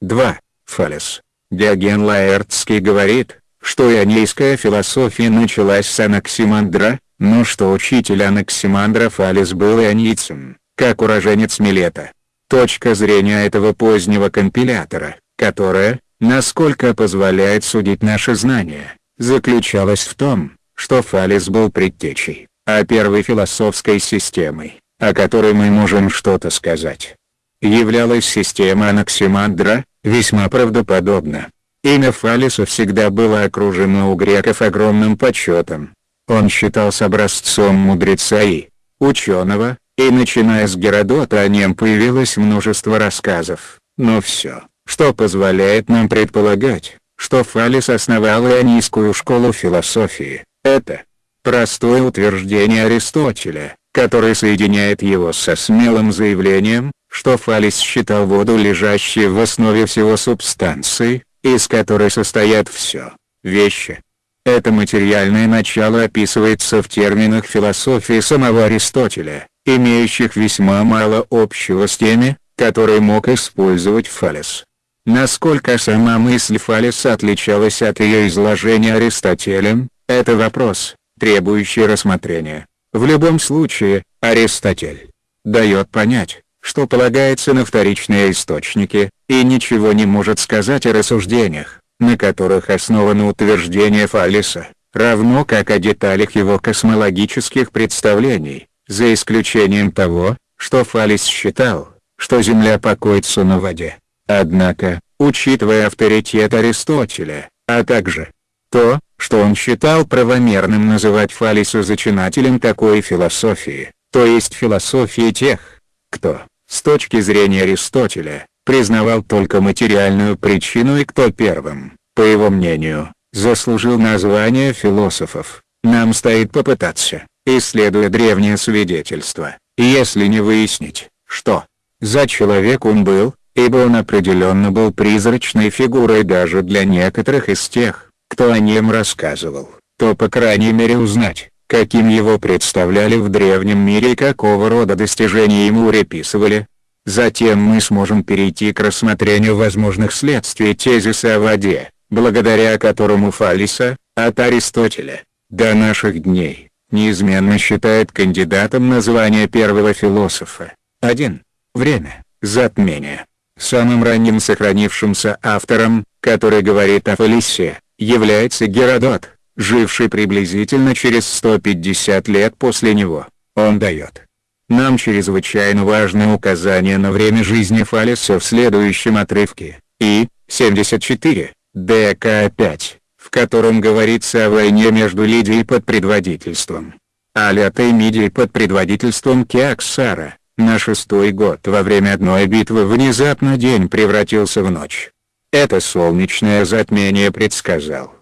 2. Фалес. Диоген Лаэртский говорит, что ионийская философия началась с Анаксимандра, но что учитель Анаксимандра Фалес был ионийцем, как уроженец Милета. Точка зрения этого позднего компилятора, которая, насколько позволяет судить наше знание, заключалась в том, что Фалес был предтечей, а первой философской системой, о которой мы можем что-то сказать. Являлась система Анаксимандра, весьма правдоподобно. Имя Фалеса всегда было окружено у греков огромным почетом. Он считался образцом мудреца и ученого, и начиная с Геродота о нем появилось множество рассказов, но все, что позволяет нам предполагать, что Фалес основал ионийскую школу философии, это простое утверждение Аристотеля, который соединяет его со смелым заявлением, что Фалес считал воду лежащей в основе всего субстанции, из которой состоят все, вещи. Это материальное начало описывается в терминах философии самого Аристотеля, имеющих весьма мало общего с теми, которые мог использовать Фалес. Насколько сама мысль Фалеса отличалась от ее изложения Аристотелем, это вопрос, требующий рассмотрения. В любом случае, Аристотель дает понять, что полагается на вторичные источники, и ничего не может сказать о рассуждениях, на которых основано утверждение Фалеса, равно как о деталях его космологических представлений, за исключением того, что Фалес считал, что Земля покоится на воде. Однако, учитывая авторитет Аристотеля, а также то, что он считал правомерным называть Фалиса зачинателем такой философии, то есть философии тех, кто, с точки зрения Аристотеля, признавал только материальную причину и кто первым, по его мнению, заслужил название философов, нам стоит попытаться, исследуя древнее свидетельство, если не выяснить, что за человек он был, ибо он определенно был призрачной фигурой даже для некоторых из тех, кто о нем рассказывал, то по крайней мере узнать, каким его представляли в древнем мире и какого рода достижения ему приписывали. Затем мы сможем перейти к рассмотрению возможных следствий тезиса о воде, благодаря которому Фалиса, от Аристотеля, до наших дней, неизменно считает кандидатом на звание первого философа. 1. Время. Затмение. Самым ранним сохранившимся автором, который говорит о Фалисе, является Геродот, живший приблизительно через 150 лет после него. Он дает нам чрезвычайно важное указание на время жизни Фалеса в следующем отрывке, и, 74, ДК-5, в котором говорится о войне между Лидией под предводительством Алятой Мидией под предводительством Кеоксара, на шестой год во время одной битвы внезапно день превратился в ночь. Это солнечное затмение предсказал.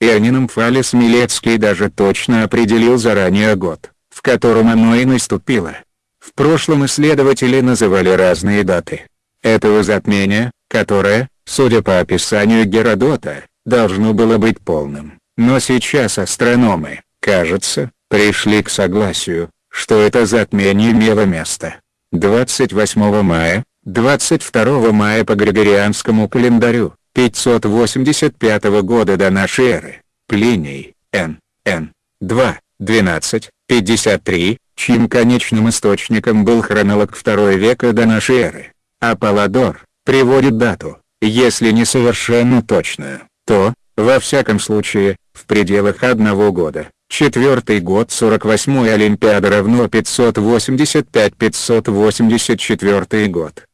Иоаннином Фалес Милецкий даже точно определил заранее год, в котором оно и наступило. В прошлом исследователи называли разные даты этого затмения, которое, судя по описанию Геродота, должно было быть полным. Но сейчас астрономы, кажется, пришли к согласию, что это затмение имело место. 28 мая, 22 мая по Григорианскому календарю, 585 года до нашей эры, Плиний, Н. Н. 2, 12, 53, чьим конечным источником был хронолог II века до нашей эры. Аполлодор, приводит дату, если не совершенно точную, то, во всяком случае, в пределах одного года. Четвертый год 48-й Олимпиада равно 585-584 год.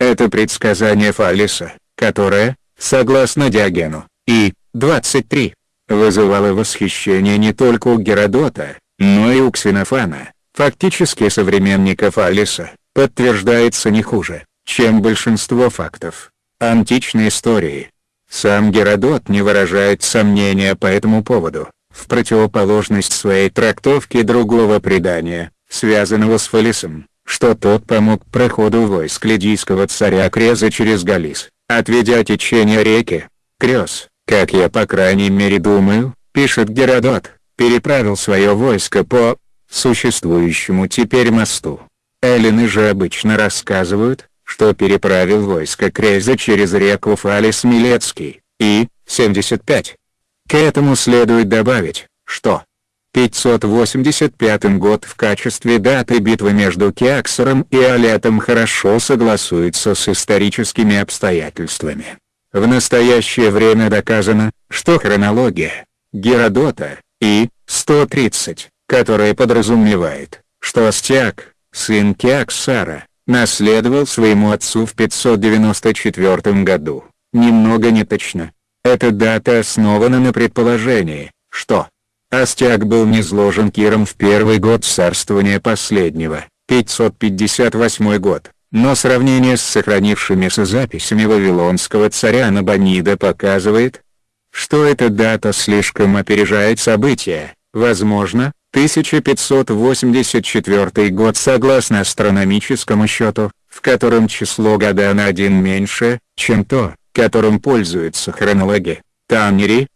Это предсказание Фаллиса, которое, согласно Диогену, и 23, вызывало восхищение не только у Геродота, но и у Ксенофана, фактически современника Фаллиса, подтверждается не хуже, чем большинство фактов античной истории. Сам Геродот не выражает сомнения по этому поводу, в противоположность своей трактовке другого предания, связанного с Фалисом, что тот помог проходу войск лидийского царя Креза через Галис, отведя течение реки. Крез, как я по крайней мере думаю, пишет Геродот, переправил свое войско по существующему теперь мосту. Эллины же обычно рассказывают, что переправил войско Крейза через реку Фалис Милецкий, и, 75. К этому следует добавить, что 585 год в качестве даты битвы между Кеаксером и Алетом хорошо согласуется с историческими обстоятельствами. В настоящее время доказано, что хронология Геродота и 130, которая подразумевает, что Астиак, сын Кеаксара, наследовал своему отцу в 594 году, немного неточно. Эта дата основана на предположении, что Астиак был низложен Киром в первый год царствования последнего, 558 год, но сравнение с сохранившимися записями вавилонского царя Набонида показывает, что эта дата слишком опережает события, возможно, 1584 год согласно астрономическому счету, в котором число года на один меньше, чем то, которым пользуются хронологи. Таннери,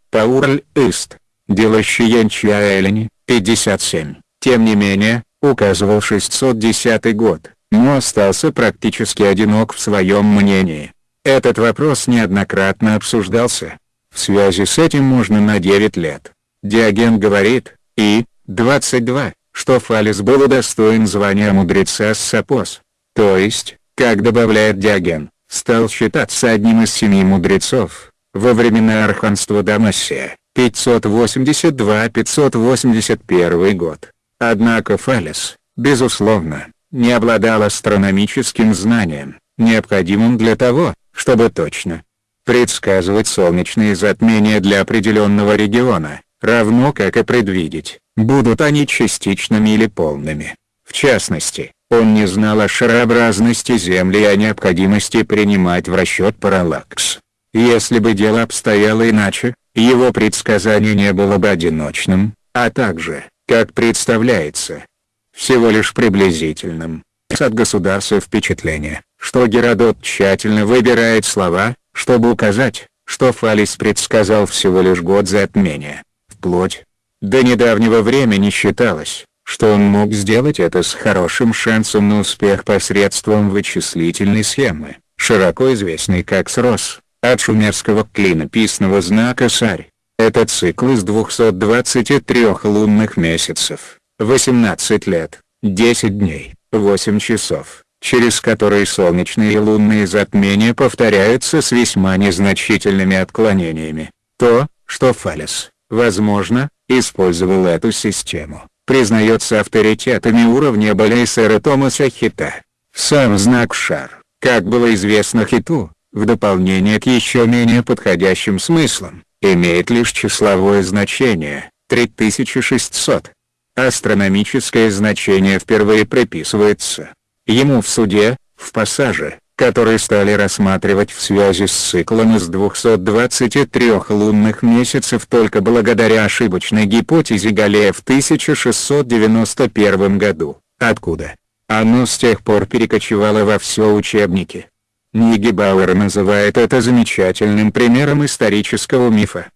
Паурль-Ист, Делащиенчиаэлени, 57, тем не менее, указывал 610 год, но остался практически одинок в своем мнении. Этот вопрос неоднократно обсуждался. В связи с этим можно на 9 лет. Диоген говорит, и, 22, что Фалес был удостоен звания мудреца Сапос. То есть, как добавляет Диоген, стал считаться одним из семи мудрецов, во времена арханства Дамасия. 582-581 год. Однако Фалес, безусловно, не обладал астрономическим знанием, необходимым для того, чтобы точно предсказывать солнечные затмения для определенного региона, равно как и предвидеть, будут они частичными или полными. В частности, он не знал о шарообразности Земли и о необходимости принимать в расчет параллакс. Если бы дело обстояло иначе, его предсказание не было бы одиночным, а также, как представляется, всего лишь приблизительным. От государства впечатление, что Геродот тщательно выбирает слова, чтобы указать, что Фалис предсказал всего лишь год затмения. Вплоть до недавнего времени считалось, что он мог сделать это с хорошим шансом на успех посредством вычислительной схемы, широко известной как СРОС. От шумерского клинописного знака Сарь. Это цикл из 223 лунных месяцев, 18 лет, 10 дней, 8 часов, через которые солнечные и лунные затмения повторяются с весьма незначительными отклонениями. То, что Фалес, возможно, использовал эту систему, признается авторитетами уровня Балейсера Томаса Хита. Сам знак шар, как было известно Хиту, в дополнение к еще менее подходящим смыслам, имеет лишь числовое значение – 3600. Астрономическое значение впервые приписывается ему в суде, в пассаже, который стали рассматривать в связи с циклом из 223 лунных месяцев только благодаря ошибочной гипотезе Галлея в 1691 году, откуда оно с тех пор перекочевало во все учебники. Нигебауэр называет это замечательным примером исторического мифа.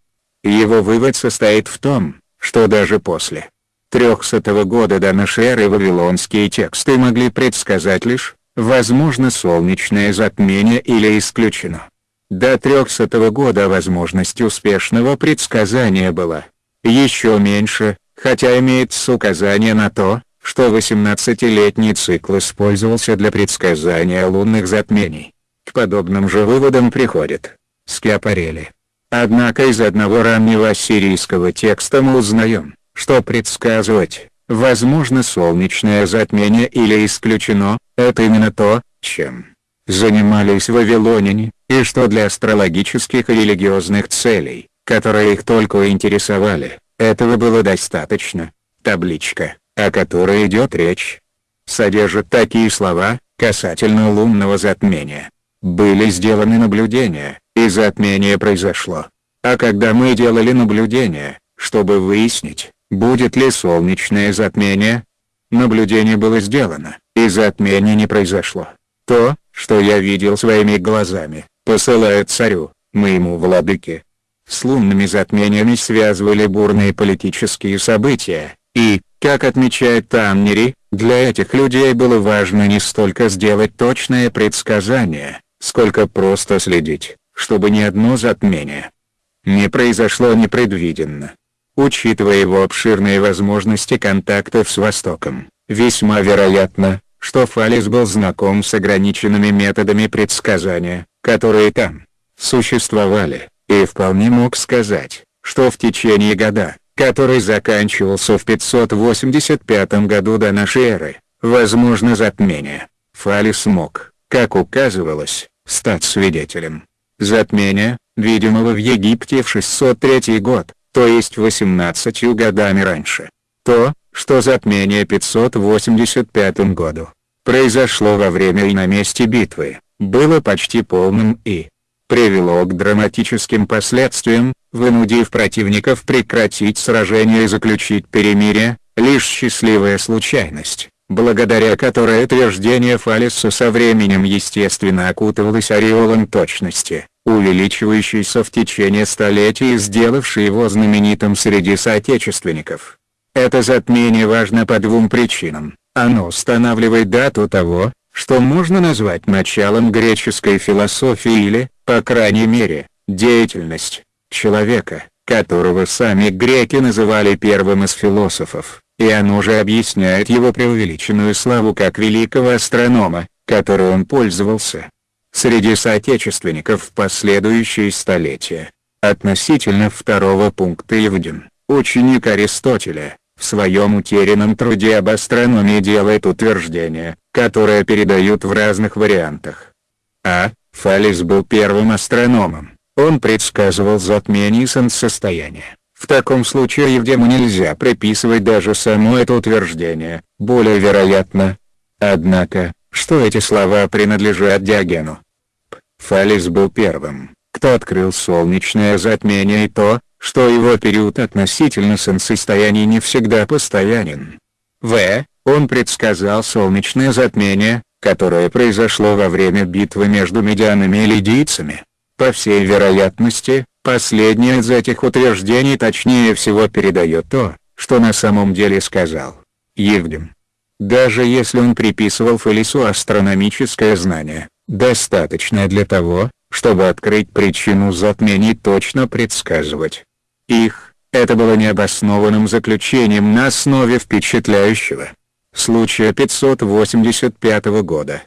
Его вывод состоит в том, что даже после 300 года до нашей эры вавилонские тексты могли предсказать лишь, возможно солнечное затмение или исключено. До 300 года возможность успешного предсказания была еще меньше, хотя имеется указание на то, что 18-летний цикл использовался для предсказания лунных затмений. К подобным же выводам приходит Скиапарели. Однако из одного раннего ассирийского текста мы узнаем, что предсказывать, возможно солнечное затмение или исключено, это именно то, чем занимались вавилоняне, и что для астрологических и религиозных целей, которые их только интересовали, этого было достаточно. Табличка, о которой идет речь, содержит такие слова, касательно лунного затмения. Были сделаны наблюдения, и затмение произошло. А когда мы делали наблюдения, чтобы выяснить, будет ли солнечное затмение, наблюдение было сделано, и затмение не произошло. То, что я видел своими глазами, посылает царю, моему владыке. С лунными затмениями связывали бурные политические события, и, как отмечает Таннери, Для этих людей было важно не столько сделать точное предсказание, сколько просто следить, чтобы ни одно затмение не произошло непредвиденно. Учитывая его обширные возможности контактов с Востоком, весьма вероятно, что Фалис был знаком с ограниченными методами предсказания, которые там существовали, и вполне мог сказать, что в течение года, который заканчивался в 585 году до нашей эры, возможно затмение, Фалис мог, как указывалось, стать свидетелем. Затмения, видимого в Египте в 603 год, то есть 18 годами раньше. То, что затмение 585 году произошло во время и на месте битвы, было почти полным и привело к драматическим последствиям, вынудив противников прекратить сражение и заключить перемирие, лишь счастливая случайность, благодаря которой утверждение Фалиса со временем естественно окутывалось ореолом точности увеличивающийся в течение столетий и сделавший его знаменитым среди соотечественников. Это затмение важно по двум причинам. Оно устанавливает дату того, что можно назвать началом греческой философии или, по крайней мере, деятельность человека, которого сами греки называли первым из философов, и оно же объясняет его преувеличенную славу как великого астронома, которой он пользовался среди соотечественников в последующие столетия. Относительно второго пункта Евдин, ученик Аристотеля, в своем утерянном труде об астрономии делает утверждение, которое передают в разных вариантах. А. Фалис был первым астрономом, он предсказывал затмение солнцестояния. В таком случае Евдему нельзя приписывать даже само это утверждение, более вероятно. Однако, что эти слова принадлежат Диогену, Фалис был первым, кто открыл солнечное затмение и то, что его период относительно солнцестояния не всегда постоянен. В. Он предсказал солнечное затмение, которое произошло во время битвы между медианами и лидийцами. По всей вероятности, последнее из этих утверждений точнее всего передает то, что на самом деле сказал Евдем. Даже если он приписывал Фалису астрономическое знание, достаточное для того, чтобы открыть причину затмений точно предсказывать их, это было необоснованным заключением на основе впечатляющего случая 585 года.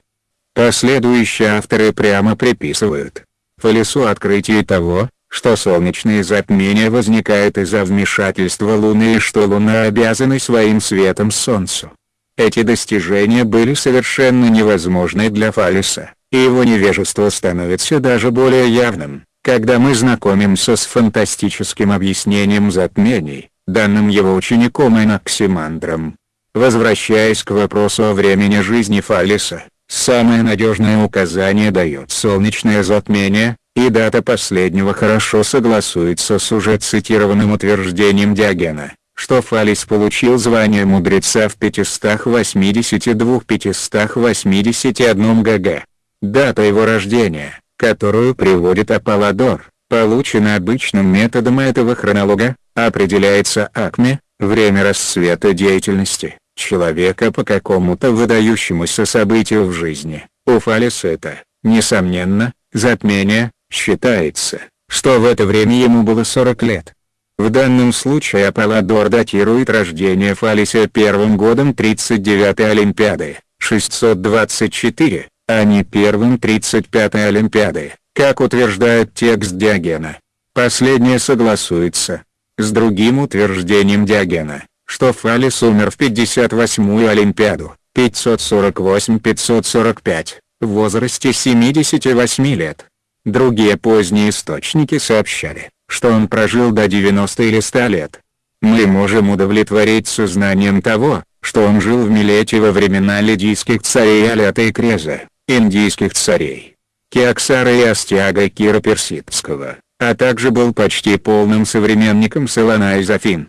Последующие авторы прямо приписывают Фалесу открытие того, что солнечные затмения возникают из-за вмешательства Луны и что Луна обязана своим светом Солнцу. Эти достижения были совершенно невозможны для Фалеса и его невежество становится даже более явным, когда мы знакомимся с фантастическим объяснением затмений, данным его учеником Анаксимандром. Возвращаясь к вопросу о времени жизни Фалеса, самое надежное указание дает солнечное затмение, и дата последнего хорошо согласуется с уже цитированным утверждением Диогена, что Фалес получил звание мудреца в 582-581 ГГ. Дата его рождения, которую приводит Аполлодор, получена обычным методом этого хронолога, определяется акме, время расцвета деятельности, человека по какому-то выдающемуся событию в жизни. У Фалеса это, несомненно, затмение, считается, что в это время ему было 40 лет. В данном случае Аполлодор датирует рождение Фалиса первым годом 39-й Олимпиады, 624, а не первым 35-й Олимпиады, как утверждает текст Диогена. Последнее согласуется с другим утверждением Диогена, что Фалис умер в 58-ю Олимпиаду, 548-545, в возрасте 78 лет. Другие поздние источники сообщали, что он прожил до 90 или 100 лет. Мы можем удовлетвориться знанием того, что он жил в Милете во времена лидийских царей Алята и Креза, индийских царей, Кеоксара и Астиага Кира Персидского, а также был почти полным современником Салана из Афин.